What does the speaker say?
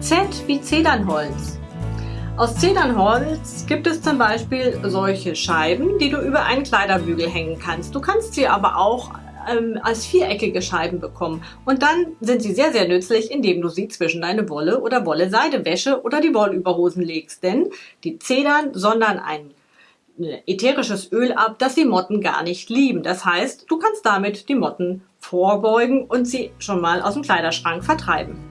Z wie Zedernholz. Aus Zedernholz gibt es zum Beispiel solche Scheiben, die du über einen Kleiderbügel hängen kannst. Du kannst sie aber auch ähm, als viereckige Scheiben bekommen. Und dann sind sie sehr, sehr nützlich, indem du sie zwischen deine Wolle oder Wolle-Seide-Wäsche oder die Wollüberhosen legst. Denn die Zedern sondern ein ne, ätherisches Öl ab, das die Motten gar nicht lieben. Das heißt, du kannst damit die Motten vorbeugen und sie schon mal aus dem Kleiderschrank vertreiben.